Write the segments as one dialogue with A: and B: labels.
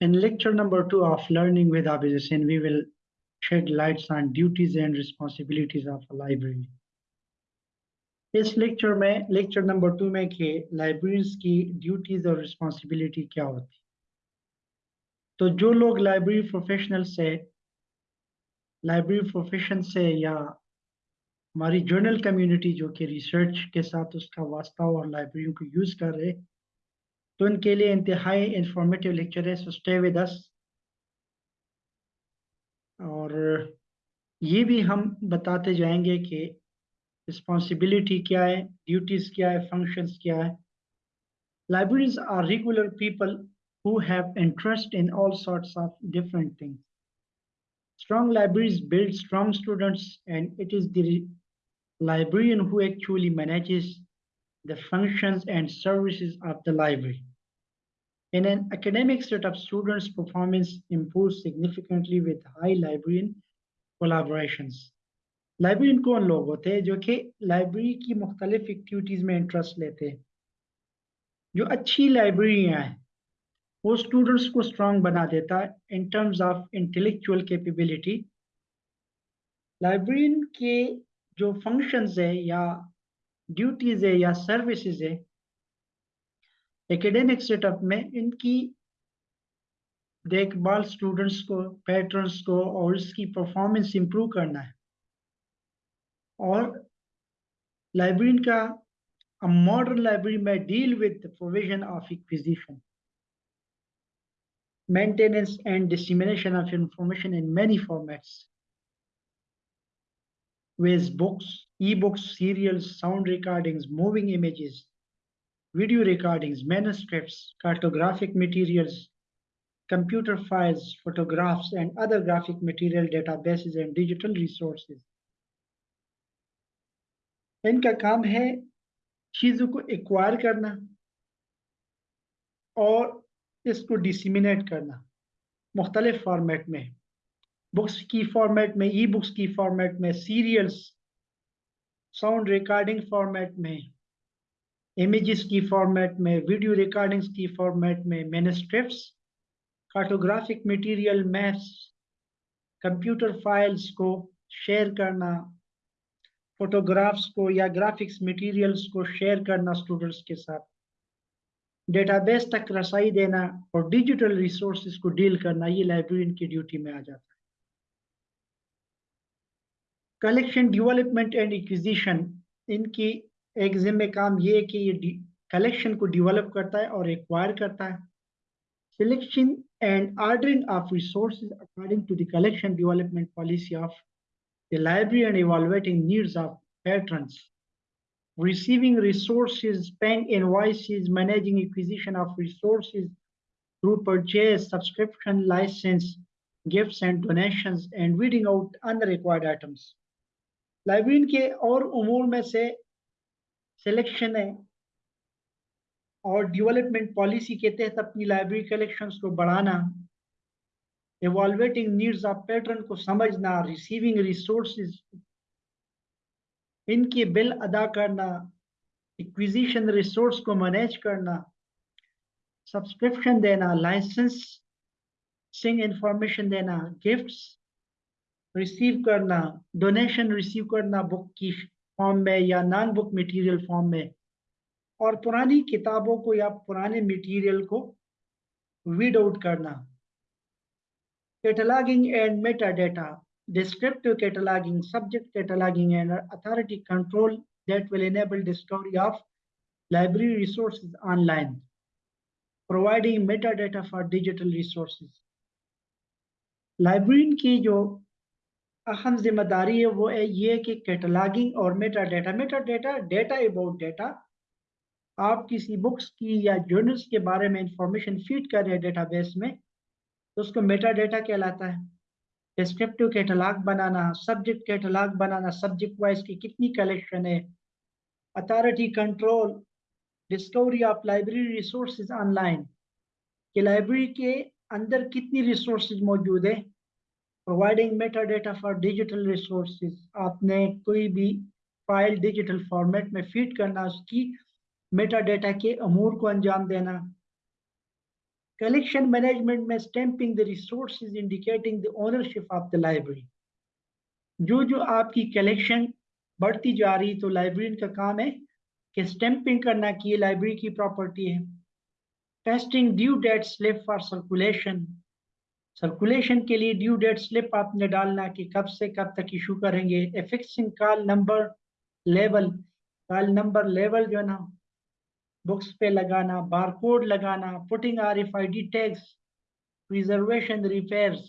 A: In lecture number two of Learning with Abid Hussain, we will shed lights on duties and responsibilities of a library. इस lecture में lecture number two में कि libraries की duties और responsibility क्या होती तो जो लोग लाइब्रेरी प्रोफेशनल से लाइब्रेरी प्रोफेशन से या हमारी जर्नल कम्युनिटी जो कि रिसर्च के साथ उसका वास्ता और लाइब्रेरी को यूज़ कर रहे तो इनके लिए इंतहाई इंफॉर्मेटिव लेक्चर है सो स्टे विद अस और ये भी हम बताते जाएँगे कि रिस्पॉन्सिबिलिटी क्या है ड्यूटीज़ क्या है फ़ंक्शन क्या है। Libraries are regular people who have interest in all sorts of different things strong libraries build strong students and it is the librarian who actually manages the functions and services of the library. In an academic setup, students' performance improves significantly with high librarian collaborations. Librarian कौन लोग होते हैं जो कि library की मुख्तलिफ activities में interest लेते हैं जो अच्छी लाइब्रेरियाँ हैं वो स्टूडेंट्स को स्ट्रांग बना देता है in terms of intellectual capability librarian के जो फ़ंक्शंस है या ड्यूटीज़ है या सर्विसेज़ है एकेडमिक सेटअप में इनकी देखभाल स्टूडेंट्स को पैटर्न्स को और इसकी परफॉर्मेंस इंप्रूव करना है। और लाइब्रेरी का मॉडर्न लाइब्रेरी में deal with provision of acquisition maintenance and dissemination of information in many formats with books, e-books, serials, sound recordings, moving images, video recordings, manuscripts, cartographic materials, computer files, photographs, and other graphic material databases and digital resources. इनका काम है चीज़ों को acquire करना और इसको disseminate करना मुख्तलिफ़ फॉर्मेट में बुक्स की फॉर्मेट में ई बुक्स की फॉर्मेट में सीरियल्स साउंड रिकॉर्डिंग फॉर्मेट में इमेजेस की फॉर्मेट में वीडियो रिकॉर्डिंग्स की फॉर्मेट में manuscripts cartographic material maps computer files को शेयर करना फोटोग्राफ्स को या ग्राफिक्स मटेरियल्स को शेयर करना स्टूडेंट्स के साथ डेटाबेस तक रसाई देना और डिजिटल रिसोर्सेज को डील करना, ये लाइब्रेरियन की ड्यूटी में आ जाता है। कलेक्शन डेवलपमेंट एंड एक्विजिशन इनकी एक जिम्मे काम ये है कि ये कलेक्शन को डेवलप करता है और एक्वायर करता है selection and ordering of resources according to the collection development policy of the library and evaluating needs of patrons receiving resources paying invoices managing acquisition of resources through purchase subscription license gifts and donations and weeding out unrequired items Librarian के और उमूर में से selection है। और development policy के तहत अपनी library collections को बढ़ाना एवॉल्वेटिंग नीड्स ऑफ़ पैटर्न को समझना रिसीविंग रिसोर्सेज इनके बिल अदा करना इक्विजिशन रिसोर्स को मैनेज करना सब्सक्रिप्शन देना लाइसेंस सिंग इंफॉर्मेशन देना गिफ्ट्स रिसीव करना डोनेशन रिसीव करना बुक की फॉर्म में या नॉन बुक मटेरियल फॉर्म में। और पुरानी किताबों को या पुराने मटेरियल को वीड आउट करना। Cataloguing and metadata descriptive cataloguing subject cataloguing and authority control that will enable discovery of library resources online providing metadata for digital resources library की जो अहम ज़िम्मेदारी है, वो है ये कि कैटलॉगिंग और metadata metadata data about data आप किसी बुक्स की या जर्नल्स के बारे में इंफॉर्मेशन फ़ीड कर रहे हैं डेटाबेस में तो उसको मेटा डेटा कहलाता है। डिस्क्रिप्टिव कैटलॉग बनाना सब्जेक्ट कैटलॉग बनाना सब्जेक्ट वाइज की कितनी कलेक्शन है authority control discovery of library resources online कि लाइब्रेरी के अंदर कितनी रिसोर्सेज मौजूद है providing metadata for digital resources आपने कोई भी फ़ाइल डिजिटल फॉर्मेट में फ़ीड करना, उसकी मेटा डेटा के अमूर को अंजाम देना। कलेक्शन मैनेजमेंट में stamping the resources indicating the ownership of the library जो जो आपकी कलेक्शन बढ़ती जा रही तो लाइब्रेरी का काम है कि स्टैंपिंग करना कि लाइब्रेरी की प्रॉपर्टी है। Testing due date slip for circulation circulation के लिए ड्यू डेट स्लिप आपने डालना कि कब से कब तक इशू करेंगे। Affixing call number level call number level जो है ना बुक्स पे लगाना बारकोड लगाना putting R F I D tax preservation repairs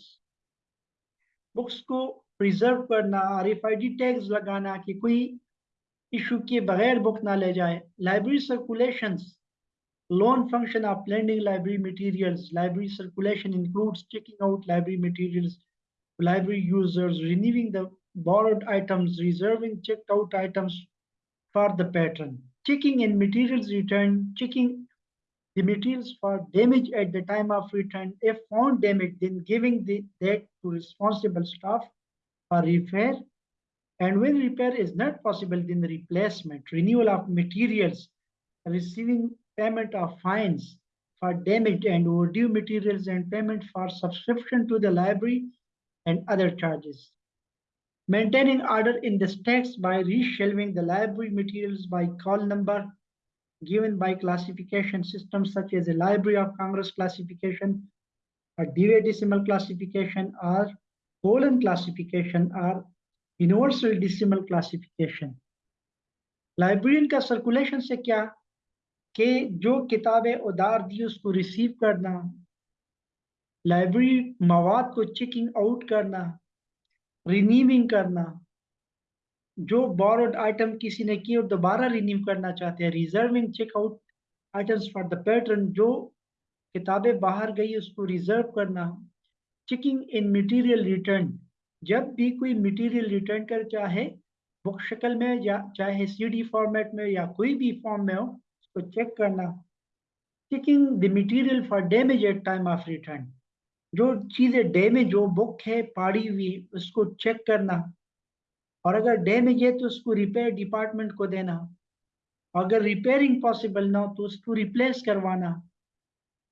A: books को प्रिजर्व करना R F I D tags लगाना कि कोई इशू के बगैर बुक ना ले जाए। Library circulations loan function of lending library materials library circulation includes checking out library materials library users renewing the borrowed items reserving checked out items for the patron. Checking in materials return checking the materials for damage at the time of return. If found damaged then giving the, that to responsible staff for repair. And when repair is not possible then the replacement renewal of materials receiving payment of fines for damaged and overdue materials and payment for subscription to the library and other charges. Maintaining order in the stacks by reshelving the library materials by call number given by classification systems such as a Library of Congress classification, a Dewey Decimal classification, or colon classification, or universal decimal classification. Librarian का circulation से क्या कि जो किताबें उधार दी, उसको receive करना library मवाद को चेकिंग आउट करना रिन्यूविंग करना, जो बोरोड आइटम किसी ने की और दोबारा रिन्यू करना चाहते हैं reserving check out items for the patron जो किताबें बाहर गई, उसको रिज़र्व करना चेकिंग इन मटेरियल रिटर्न जब भी कोई मटेरियल रिटर्न कर चाहे बुक शक्ल में या चाहे सीडी फॉर्मेट में या कोई भी फॉर्म में हो उसको चेक करना। Checking the material for damage at time of return जो चीज़ें डैमेज जो बुक है, पाड़ी हुई, उसको चेक करना। और अगर डैमेज है तो उसको रिपेयर डिपार्टमेंट को देना। अगर रिपेयरिंग पॉसिबल ना हो तो उसको रिप्लेस करवाना।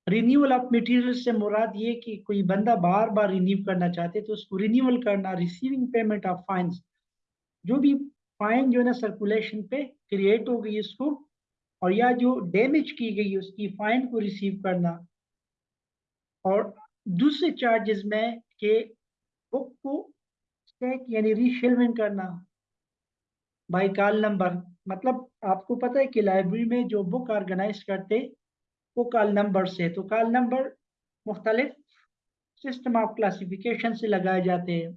A: रिन्यूअल ऑफ़ मटेरियल से मुराद ये कि कोई बंदा बार बार रिन्यू करना चाहते तो उसको रिन्यूअल करना रिसीविंग पेमेंट ऑफ़ फाइन्स जो भी फाइन जो है ना सर्कुलेशन पे क्रिएट हो गई उसको और या जो डैमेज की गई उसकी फाइन को रिसीव करना। और दूसरे चार्जेस में के बुक को स्टैक यानी रीशेलमेंट करना। बाई कॉल नंबर मतलब आपको पता है कि लाइब्रेरी में जो बुक ऑर्गेनाइज करते, वो कॉल नंबर से। तो कॉल नंबर मुख्तलिफ़ सिस्टम ऑफ़ क्लासिफिकेशन से लगाए जाते हैं।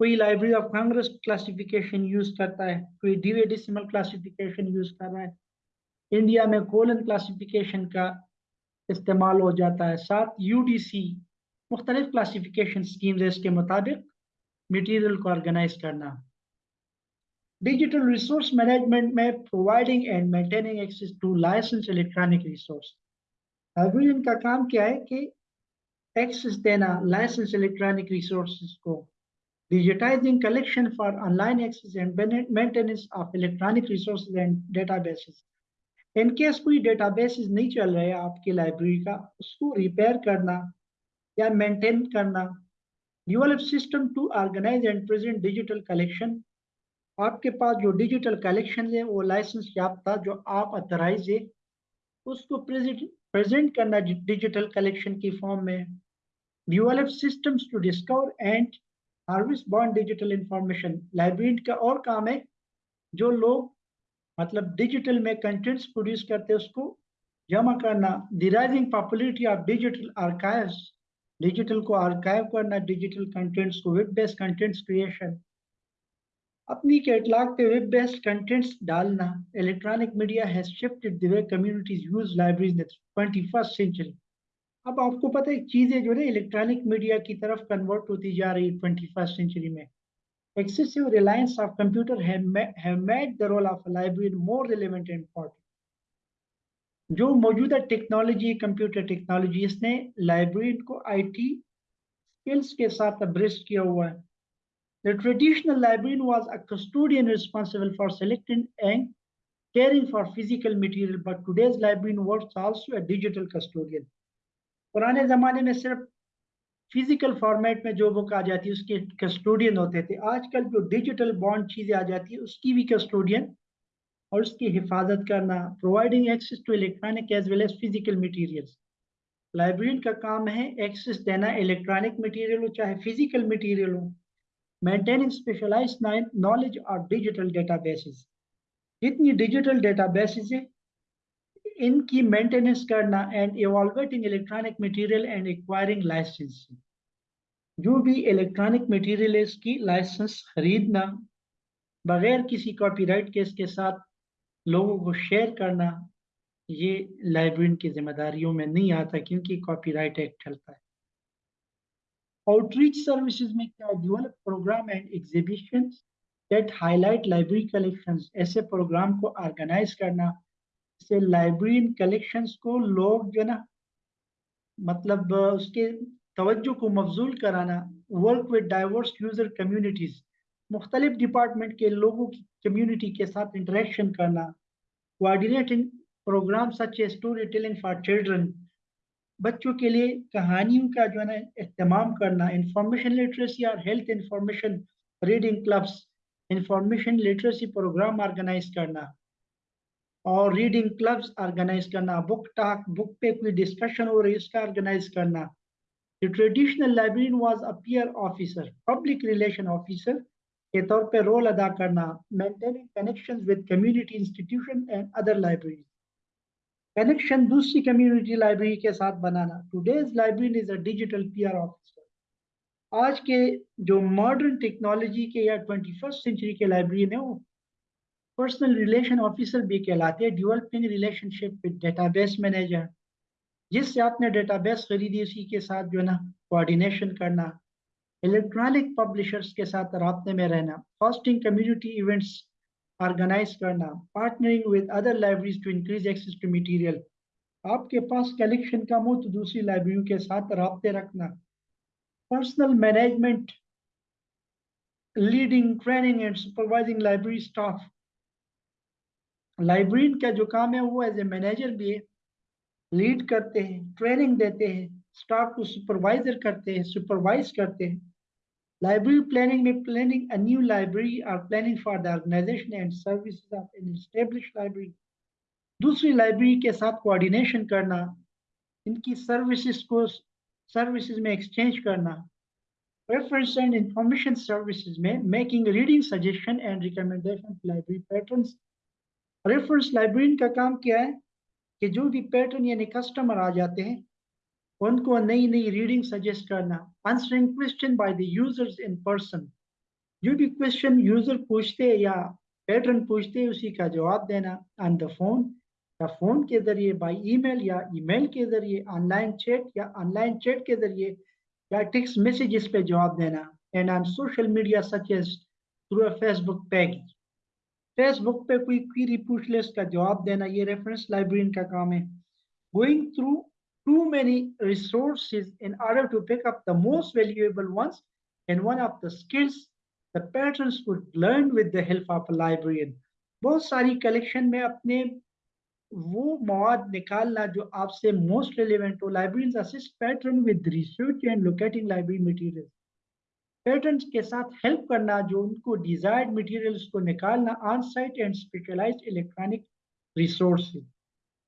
A: कोई library of Congress classification use करता है, कोई डीवे डिसिमल क्लासिफिकेशन यूज़ कर रहा है। इंडिया में कोलन क्लासिफिकेशन का इस्तेमाल हो जाता है। साथ यूडीसी मुख्तलिफ़ क्लासिफिकेशन स्कीम्स इसके मुताबिक मटीरियल को ऑर्गेनाइज करना। डिजिटल रिसोर्स मैनेजमेंट में providing and maintaining access to license electronic resource librarian का काम क्या है कि एक्सेस देना लाइसेंस इलेक्ट्रॉनिक रिसोर्सेज को। Digitising collection for online access and maintenance of electronic resources and databases in case कोई डेटाबेसेस नहीं चल रहे आपकी लाइब्रेरी का, उसको रिपेयर करना या मेंटेन करना। Develop system to organise and present digital collection आपके पास जो डिजिटल कलेक्शन है, वो लाइसेंस याफ्ता जो आप अथराइज है, उसको प्रेजेंट प्रेजेंट करना डिजिटल कलेक्शन की फॉर्म में। Develop systems to discover and harvest bond digital information library का और काम है, जो लोग मतलब डिजिटल में कंटेंट्स प्रोड्यूस करते उसको। जमा करना the rising popularity of digital archives digital को आर्काइव करना डिजिटल कंटेंट्स को वेब बेस्ड कंटेंट्स क्रिएशन अपनी कैटलॉग पे वेब बेस्ड कंटेंट्स डालना। Electronic media has shifted the way communities use libraries in twenty first century अब आपको पता है, चीज़ें जो है इलेक्ट्रॉनिक मीडिया की तरफ़ कन्वर्ट होती जा रही है ट्वेंटी फ़र्स्ट सेंचुरी में। excessive reliance of computer have, have made the role of a librarian more relevant and important. जो मौजूदा टेक्नोलॉजी कंप्यूटर टेक्नोलॉजी इसने लाइब्रेरियन को आईटी स्किल्स के साथ अब्रेस्ट किया हुआ है The traditional librarian was a custodian responsible for selecting and caring for physical material, but today's librarian works also a digital custodian. पुराने जमाने में सिर्फ फ़िज़िकल फॉर्मेट में जो बुक आ जाती है, उसके कस्टोडियन होते थे। आजकल जो डिजिटल बॉन्ड चीज़ें आ जाती है, उसकी भी कस्टोडियन और उसकी हिफाजत करना providing access to electronic as well as physical materials librarian का काम है एक्सेस देना इलेक्ट्रॉनिक मटीरियल हो, चाहे फ़िज़िकल मटीरियल हो। मेंटेनिंग स्पेशलाइज नॉलेज और डिजिटल डेटाबेसेस जितनी डिजिटल डेटाबेसेस है इनकी मेंटेनेंस करना and evaluating electronic material and acquiring licence जो भी इलेक्ट्रॉनिक मटेरियल है इसकी लाइसेंस खरीदना, बगैर किसी कॉपीराइट केस के साथ लोगों को शेयर करना, ये लाइब्रेरियन की जिम्मेदारियों में नहीं आता क्योंकि कॉपीराइट एक्ट चलता है। आउटरीच सर्विसेज़ में क्या develop programme and exhibition that highlight library collections ऐसे प्रोग्राम को ऑर्गेनाइज करना से लाइब्रेरियन कलेक्शन को लोग जो ना मतलब उसके तवज्जो को मफजूल कराना work with diverse user communities मुख्तलिफ़ डिपार्टमेंट के लोगों की कम्युनिटी के साथ इंटरेक्शन करना coordinating programme such a story telling for children बच्चों के लिए कहानियों का जो है ना अहतमाम करना इंफॉर्मेशन लिटरेसी और health information reading clubs information literacy programme organise करना। और रीडिंग क्लब्स ऑर्गेनाइज करना बुक टॉक बुक पे कोई डिस्कशन हो रही उसका ऑर्गेनाइज करना। The traditional librarian was a peer officer public relation officer के तौर पे रोल अदा करना maintaining connections with community institution and other library connection दूसरी कम्युनिटी लाइब्रेरी के साथ बनाना। Today's library is a digital PR officer आज के जो मॉडर्न टेक्नोलॉजी के या ट्वेंटी फ़र्स्ट सेंचुरी के लाइब्रेरी है, वो पर्सनल रिलेशन ऑफिसर भी कहलाते हैं developing relationship with database manager जिससे आपने डेटाबेस खरीदी, उसी के साथ जो है ना कोऑर्डिनेशन करना इलेक्ट्रॉनिक पब्लिशर्स के साथ रबते में रहना होस्टिंग कम्युनिटी इवेंट्स ऑर्गेनाइज करना partnering with other libraries to increase access to material आपके पास कलेक्शन कम हो तो दूसरी लाइब्रेरियों के साथ रबते रखना। Personal management leading training and supervising library staff librarian का जो काम है, वो एज ए मैनेजर भी लीड करते हैं ट्रेनिंग देते हैं स्टाफ को सुपरवाइजर करते हैं सुपरवाइज करते हैं। लाइब्रेरी प्लानिंग में प्लानिंग अ न्यू लाइब्रेरी और planning for the organisation and services of an establish library दूसरी लाइब्रेरी के साथ कोऑर्डिनेशन करना, इनकी सर्विसेज़ को सर्विसेज़ में एक्सचेंज करना। रेफरेंस एंड इंफॉर्मेशन सर्विसेज़ में making reading suggestion and recommendation library patterns reference librarian का काम क्या है? कि जो भी पैटर्न यानी कस्टमर आ जाते हैं, उनको नई नई रीडिंग सजेस्ट करना answering question by the users in person जो भी क्वेश्चन यूज़र पूछते हैं या पैटर्न पूछते हैं, उसी का जवाब देना। ऑन द फ़ोन या फ़ोन के ज़रिए बाय ईमेल या ईमेल के ज़रिए ऑनलाइन चैट या ऑनलाइन चैट के ज़रिए, या टेक्स्ट मैसेजेस पे जवाब देना। And on social media such as through a Facebook page Facebook पे कोई क्वेरी पूछ ले, उसका जवाब देना, ये रेफरेंस लाइब्रेरियन का काम है। Going through too many resources in order to pick up the most valuable ones and one of the skills, the patrons could learn with the help of a librarian. बहुत सारी collection में अपने वो मवाद निकालना जो आपसे मोस्ट रिलेवेंट हो। Librarians assist patron with research and locating library material patrons के साथ हेल्प करना, जो उनको डिजायर्ड मटेरियल्स को निकालना on site and specialised electronic resource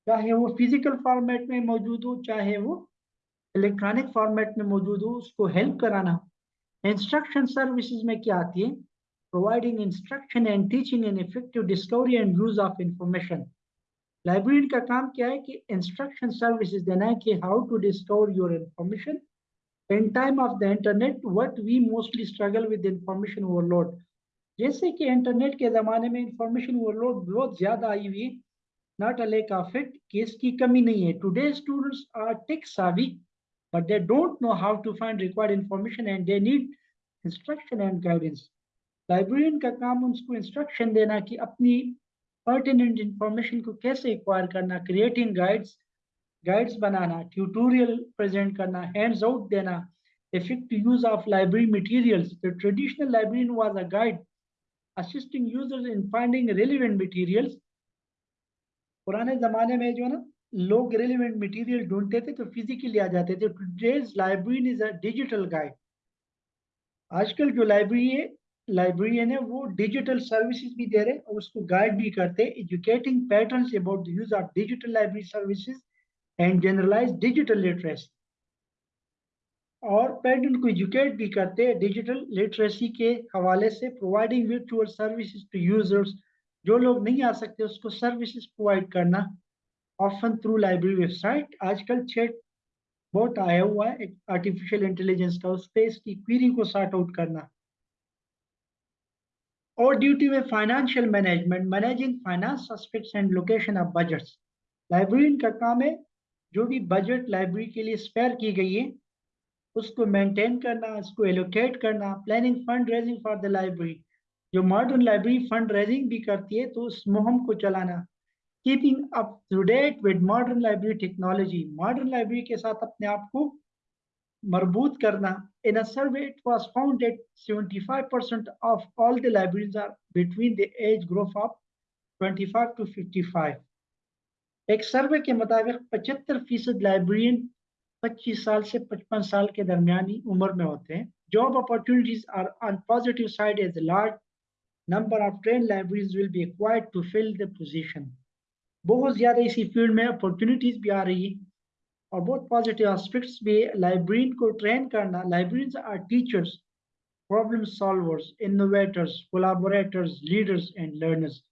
A: चाहे वो फ़िज़िकल फॉर्मेट में मौजूद हो, चाहे वो इलेक्ट्रॉनिक फॉर्मेट में मौजूद हो, उसको हेल्प कराना। इंस्ट्रक्शन सर्विसेज़ में क्या आती है? Providing instruction and teaching and effective discovery and use of information library का काम क्या है कि इंस्ट्रक्शन सर्विसेज़ देना है कि how to discover your information in time of the internet, what we mostly struggle with information overload. जैसे कि इंटरनेट के ज़माने में इंफॉर्मेशन ओवरलोड बहुत ज़्यादा आई हुई not a lack of it कि इसकी कमी नहीं है। Today students are tech savvy but they don't know how to find required information and they need instruction and guidance librarian का काम उनको इंस्ट्रक्शन देना कि अपनी पर्टिनेंट इंफॉर्मेशन को कैसे एक्वायर करना क्रिएटिंग गाइड्स गाइड्स बनाना ट्यूटोरियल प्रेजेंट करना हैंड्स आउट देना effective use of library materials. The traditional librarian was a guide assisting users in finding relevant materials. पुराने ज़माने में जो है ना, लोग रिलेवेंट मटेरियल ढूंढते थे तो फिजिकली आ जाते थे। Today's library is a digital guide आजकल जो लाइब्रेरी है लाइब्रेरियन है, वो डिजिटल सर्विसेज़ भी दे रहे और उसको गाइड भी करते educating patterns about the use of digital library services and generalise digital literacy और पैटर्न को एजुकेट भी करते हैं डिजिटल लिटरेसी के हवाले से providing virtual services to users जो लोग नहीं आ सकते, उसको सर्विसेज़ प्रोवाइड करना ऑफन थ्रू लाइब्रेरी वेबसाइट आजकल चैट बहुत आया हुआ है आर्टिफिशियल इंटेलिजेंस का, उस पर इसकी क्वेरी को सॉर्ट आउट करना। और ड्यूटी में financial management managing finance and location of budgets librarian का काम है जो भी बजट लाइब्रेरी के लिए स्पेयर की गई है, उसको मेंटेन करना, उसको एलोकेट करना planning fund raising for the library जो मॉडर्न लाइब्रेरी फंड रेजिंग भी करती है तो उस मुहिम को चलाना। Keeping up to date with modern library technology modern library के साथ अपने आप को मरबूत करना। In a survey, it was found that 75% of all the libraries are between the age group of 25 to 55 एक सर्वे के मुताबिक 75 फ़ीसद लाइब्रेरियन 25 साल से 55 साल के दरमियानी उम्र में होते हैं। Job opportunities are on positive side as large number of train libraries will be acquired to fill the position बहुत ज़्यादा इसी फ़ील्ड में अपॉर्चुनिटीज़ भी आ रही है और बहुत पॉजिटिव एस्पेक्ट्स भी। लाइब्रेरियन को ट्रेन करना librarians are teachers problem solvers innovators collaborators leaders and learners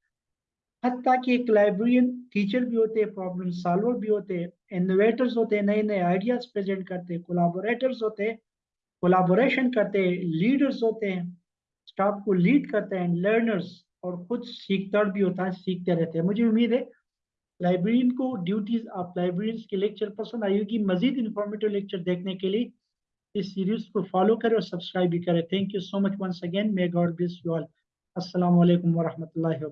A: हत्या कि एक लाइब्रेरियन टीचर भी होते हैं प्रॉब्लम सॉल्वर भी होते हैं इनोवेटर्स होते हैं नए नए आइडियाज़ प्रेजेंट करते हैं कोलाबोरेटर्स होते हैं कोलाबोरेशन करते हैं लीडर्स होते हैं स्टाफ को लीड करते हैं लर्नर्स और खुद सीखता भी होता है सीखते रहते हैं। मुझे उम्मीद है लाइब्रेरियन को ड्यूटीज़ ऑफ़ लाइब्रेरियंस के लेक्चर पसंद आई होगी। मजीद इंफॉर्मेटिव लेक्चर देखने के लिए इस सीरीज़ को फॉलो करें और सब्सक्राइब भी करें। Thank you so much once again may God bless you all अस्सलाम वालेकुम वरहमतुल्लाहि